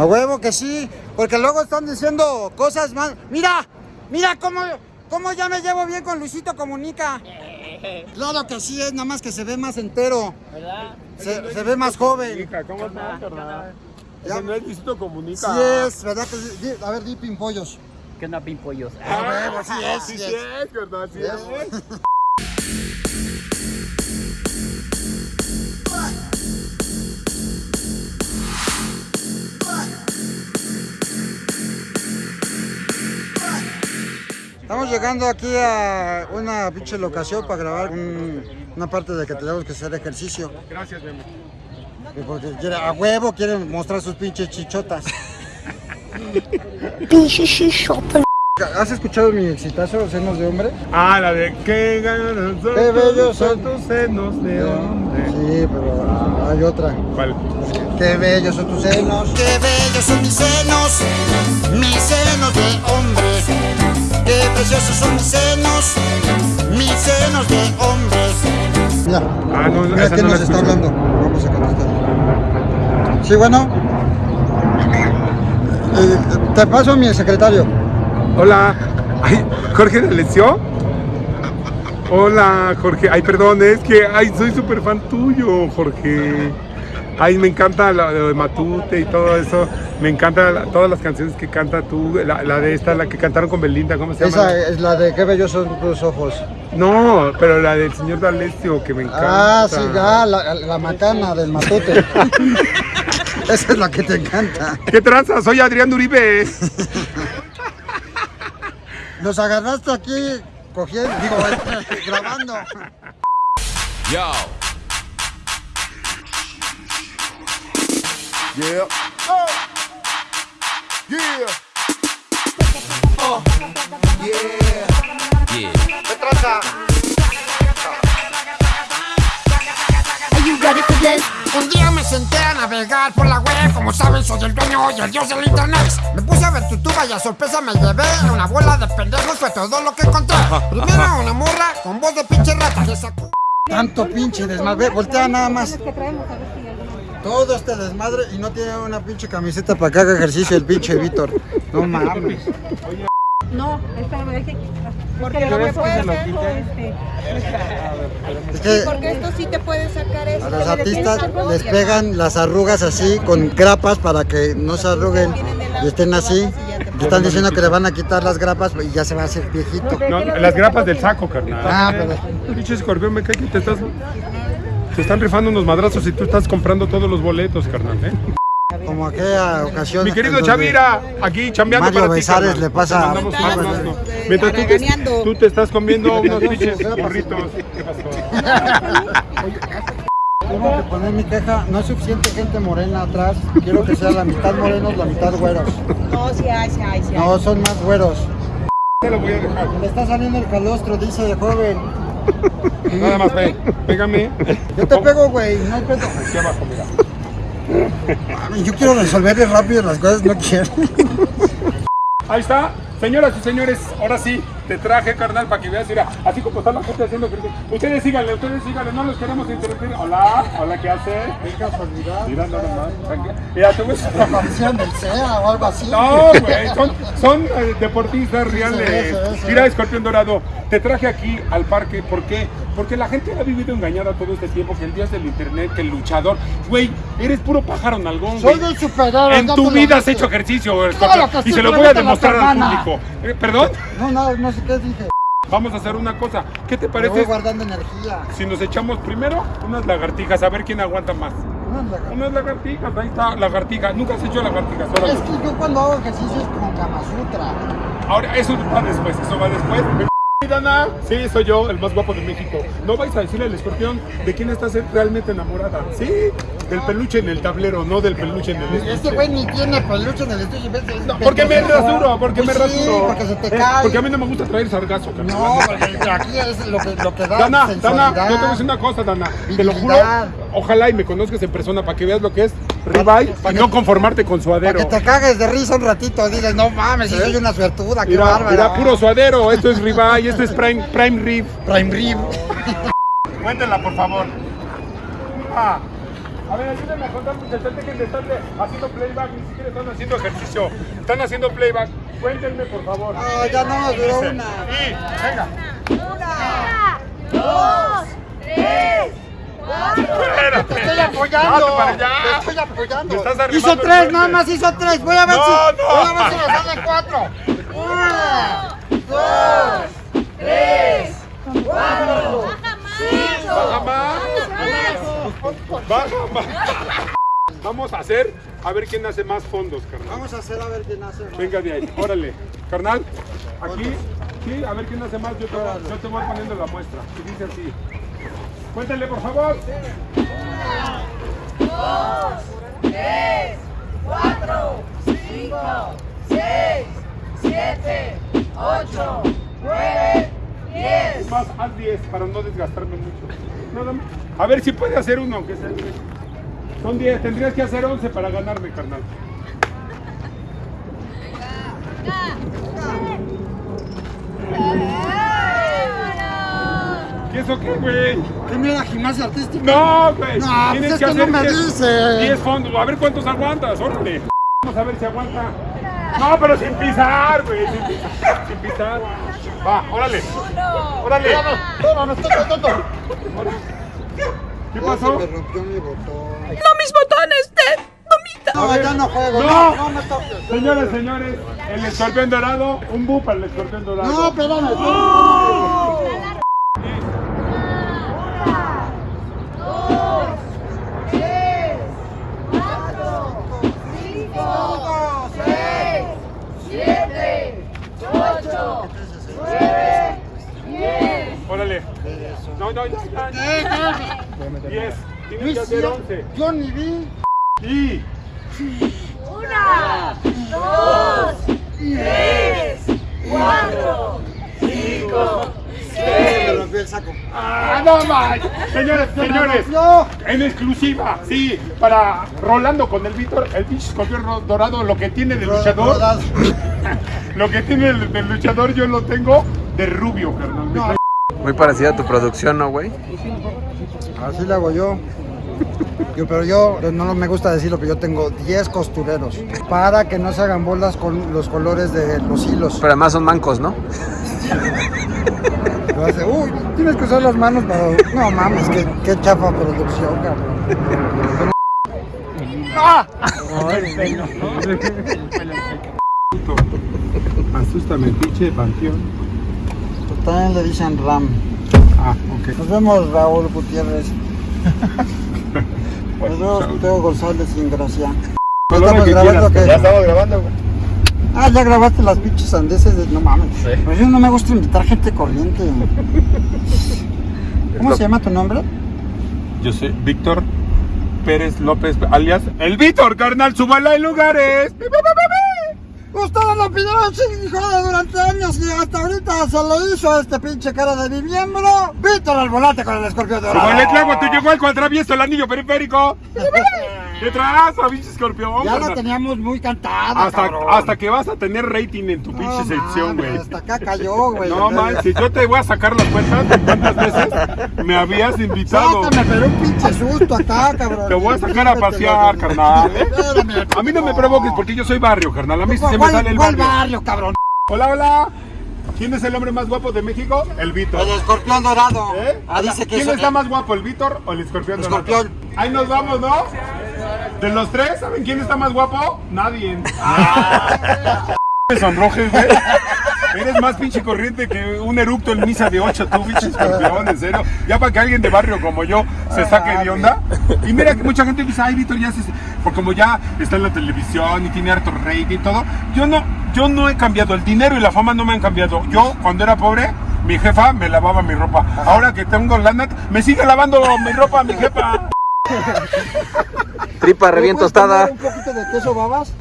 A huevo que sí, porque luego están diciendo cosas más. Mira, mira cómo, cómo ya me llevo bien con Luisito Comunica. Claro que sí, es nada más que se ve más entero. ¿Verdad? Se, se ve más joven. Comunica, ¿Cómo estás, carnal? Ese no es Luisito Comunica. Sí es, ¿verdad que sí? A ver, di pimpollos. ¿Qué onda, pimpollos? A huevo, sí es, Sí, sí sí es. es, carnal, sí es. Estamos llegando aquí a una pinche locación para grabar un- una parte de que tenemos que hacer ejercicio. Gracias, Memo. Y Porque quiere, a huevo quieren mostrar sus pinches chichotas. Pinche chichota. ¿Has escuchado mi exitazo, Senos de Hombre? Ah, la de qué ganas son Qué bellos son. tus senos de hombre. Sí, pero hay otra. ¿Cuál? Qué bellos son tus senos. Qué bellos son mis senos, mis senos. Preciosos son mis senos, mis senos de hombre. Ya, Ah, no, mira quién no nos está hablando. Vamos a contestar. Sí, bueno. Eh, te paso a mi secretario. Hola. Ay, Jorge de Lecio. Hola, Jorge. Ay, perdón, es que ay, soy súper fan tuyo, Jorge. Ay, me encanta lo, lo de Matute y todo eso. Me encanta la- todas las canciones que canta tú. La, la de esta, la que cantaron con Belinda, ¿cómo se llama? Esa es la de qué bellos son tus ojos. No, pero la del señor D'Alessio, que me encanta. Ah, sí, ah, la, la macana del matute. Esa es la que te encanta. ¿Qué tranza? Soy Adrián Uribe. Nos agarraste aquí cogiendo, digo, grabando. Yo. Yeah. Yeah. Yeah. Yeah. Are you ready for this? Un día me senté a navegar por la web, como saben soy el dueño y el dios del internet. Me puse a ver tu tuba y a sorpresa me llevé una bola de pendejos, fue todo lo que encontré. Primero una morra con voz de pinche rata que sacó. Tanto pinche desmadre. Voltea nada más. Todo este desmadre y no tiene una pinche camiseta para que haga ejercicio el pinche Víctor. No mames. No, espérame, es que... Porque no me puedes hacer, este, Es que porque esto sí te puede sacar esto. a los artistas les pegan las arrugas así con grapas para que no se arruguen y estén así. Le están diciendo que le van a quitar las grapas y ya se va a hacer viejito. No, las grapas del saco, carnal. Ah, pero Pinche escorpión, me cae que te estás. Te están rifando unos madrazos y tú estás comprando todos los boletos, carnal. ¿eh? como aquella ocasión. Mi querido Chavira, aquí chambeando Mario para ti. Besares carnal. le pasa- Te. Mientras tú te, tú te estás comiendo unos pinches burritos. ¿Qué pasó? Tengo que poner mi queja, no es suficiente gente morena atrás, quiero que sea la mitad morenos, la mitad güeros. No, sí hay, sí hay, sí hay. No, son más güeros. Te lo voy a dejar. Le está saliendo el calostro, dice de joven. Nada más, ve. Pégame. Yo te pego, güey, no hay pedo. Aquí abajo, mira. Yo quiero resolverle rápido las cosas, no quiero. Ahí está. Señoras y señores, ahora sí, te traje, carnal, para que veas, mira, así como está la gente haciendo. Ustedes síganle, ustedes síganle, no los queremos interrumpir. Hola, hola, ¿qué hace? Qué casualidad. Mira, nada más. Mira, te voy a- La aparición del SEA o algo así. No, güey, son, son eh, deportistas reales. Mira, escorpión dorado, te traje aquí al parque, ¿por qué? Porque la gente ha vivido engañada todo este tiempo, que el dios del internet, que el luchador, güey, eres puro pájaro nalgón, Soy güey. el superhéroe. En tu vida has hecho ejercicio, escorpión, y se lo voy a demostrar al público. Eh, ¿Perdón? No, no, no sé qué dije. Vamos a hacer una cosa. ¿Qué te Me voy parece guardando energía. si nos echamos primero unas lagartijas, a ver quién aguanta más? No, la- Unas lagartijas, ahí está, lagartija. Nunca has hecho lagartijas, Es que yo cuando hago ejercicio es como Kama Sutra. Ahora, eso va después, eso va después. Sí, Dana, sí, soy yo, el más guapo de México. No vais a decirle al escorpión de quién estás realmente enamorada. Sí, del peluche en el tablero, no del peluche en el Este estuche. güey ni tiene peluche en el estudio. y ves, es No, porque me rasuro, porque me Pues sí, rasuro. porque se te Eh, cae. Porque a mí no me gusta traer sargazo. No, aquí es lo que, lo que da Dana, Dana, yo te voy a decir una cosa, Dana. Te lo juro. Ojalá y me conozcas en persona para que veas lo que es ribeye y no conformarte con Para suadero. que te cagues de risa un ratito, dices, no mames, si soy una suertuda, qué Mira, bárbara. mira, puro suadero. Esto es ribeye, esto es prime, prime rib. Prime rib. Cuéntenla, por favor. Ah, A ver, ayúdenme a contar muchachos, dejen de estarle haciendo playback, ni siquiera están haciendo ejercicio. Están haciendo playback. Cuéntenme, por favor. No, ya no nos duró una. Y, venga. Espérate. Te estoy apoyando. Para allá. Te estoy apoyando. Estás hizo tres, nada más hizo tres. Voy a ver No, si. no. Voy a ver si me salen cuatro. Una, dos, tres, cuatro, Baja más. Baja más. Vamos a hacer, a ver quién hace más fondos, carnal. Vamos a hacer a ver quién hace. más. Venga de ahí, órale. Carnal, aquí, sí, a ver quién hace más. Yo te, yo te voy poniendo la muestra. Y dice así. Cuéntale, por favor. Es más, haz 10 para no desgastarme mucho. A ver si puede hacer uno, aunque sea 10. Son 10, tendrías que hacer 11 para ganarme, carnal. ¿Y eso qué, güey? ¿Qué mira gimnasia artística? No, güey. No, pues Tienes es que no 10 me dice. 10 fondos. A ver cuántos aguantas, órale. Vamos a ver si aguanta. No, pero sin pisar, güey. Sin pisar. Sin pisar. Va, órale. Órale. ¿Qué pasó? se me rompió mi botón. No mis botones, Ted. No, ya no juego. No. No, no me toques. Señores, señores, el escorpión dorado, un bu para el escorpión dorado. No, espérame. Órale. No, no, ya, ya, ya. 10. Tienes que hacer 11. Yo ni vi. Y. Me rompió el saco. ¡Ah, no más! Señores, señores. No. En exclusiva, sí, para Rolando con el Víctor, el pinche escorpión dorado, lo que tiene de luchador, lo que tiene del luchador yo lo tengo de rubio, carnal. Me Muy parecida a tu producción, ¿no, güey? Así le hago yo. Yo, pero yo no me gusta decirlo, pero yo tengo 10 costureros para que no se hagan bolas con los colores de los hilos. Pero además son mancos, ¿no? Lo hace, uy, tienes que usar las manos para. No mames, qué, qué chafa producción, cabrón. Asústame, pinche panteón. También le dicen Ram. Ah, ok. Nos vemos, Raúl Gutiérrez. Nos vemos, Teo González sin gracia. Con lo estamos que grabando, quieras, ¿qué? Ya estamos grabando. Ah, ya grabaste las pinches andeses de... No mames. Pues yo no me gusta invitar gente corriente. ¿Cómo se llama tu nombre? Yo soy Víctor Pérez López, alias El Víctor, carnal, súbala en lugares. Ustedes lo pidieron, hijo de durante años y hasta ahorita se lo hizo a este pinche cara de mi miembro. Víctor al volante con el escorpión dorado. Como el clavo, tú llegó al cuatravieso, el anillo periférico. Detrás, a pinche escorpión. Ya lo tenías muy cantado, Hasta, cabrón. hasta que vas a tener rating en tu No pinche sección, güey. Hasta acá cayó, güey. No manches, yo te voy a sacar las cuentas de cuántas veces me habías invitado. Sácame, pero un pinche susto acá, cabrón. Te voy a sacar a pasear, carnal. ¿eh? A mí no me provoques porque yo soy barrio, carnal. A mí sí se me ¿Cuál- sale el cuál barrio. barrio, cabrón? Hola, hola. ¿Quién es el hombre más guapo de México? El Víctor. El escorpión dorado. ¿Eh? Ah, dice que ¿Quién está más guapo, el Víctor o el escorpión? El dorado? escorpión. Ahí nos vamos, ¿no? De los tres, ¿saben quién está más guapo? Nadie. Me sonrojes, güey. Eres más pinche corriente que un eructo en misa de ocho, tú, pinche escorpión, en serio. Ya para que alguien de barrio como yo se saque de onda. Y mira que mucha gente dice, ay, Víctor, ya se... Porque como ya está en la televisión y tiene harto rating y todo. Yo no, yo no he cambiado. El dinero y la fama no me han cambiado. Yo, cuando era pobre, mi jefa me lavaba mi ropa. Ahora que tengo lana, me sigue lavando mi ropa mi jefa. Tripa re bien ¿Me puedes tostada. Un poquito de queso babas.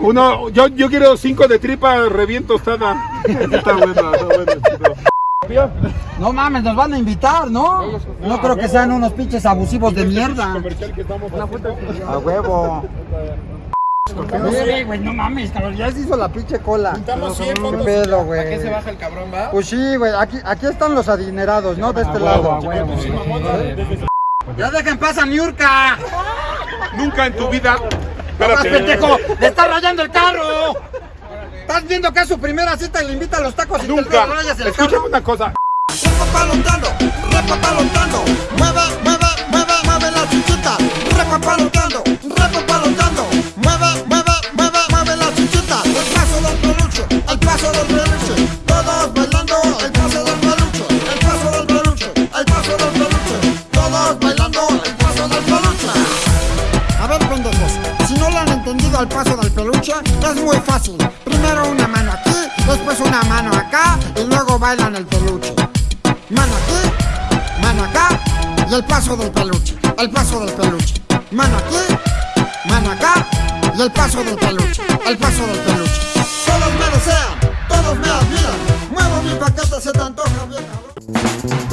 Uno, yo, yo quiero cinco de tripa reviento tostada. Está bueno, está bueno. No mames, nos van a invitar, ¿no? No creo que sean unos pinches abusivos de mierda. Estamos A huevo. Güey, no mames, cabrón, ya se hizo la pinche cola. Juntamos 100 fotos. pedo, güey. ¿A qué se baja el cabrón, va? Pues sí, güey, aquí, aquí están los adinerados, ¿no? De este lado. Ya dejen pasar Niurka. Nunca en tu vida. ¡Más Espérate. pendejo! ¡Le está rayando el carro! ¿Estás viendo que es su primera cita y le invita a los tacos y Nunca. te rayas el Escúchame carro? una cosa. Entendido al paso del peluche, es muy fácil. Primero una mano aquí, después una mano acá y luego bailan el peluche. Mano aquí, mano acá y el paso del peluche, el paso del peluche. Mano aquí, mano acá y el paso del peluche, el paso del peluche. Todos me desean, todos me admiran. Muevo mi paquete, se te antoja bien, cabrón.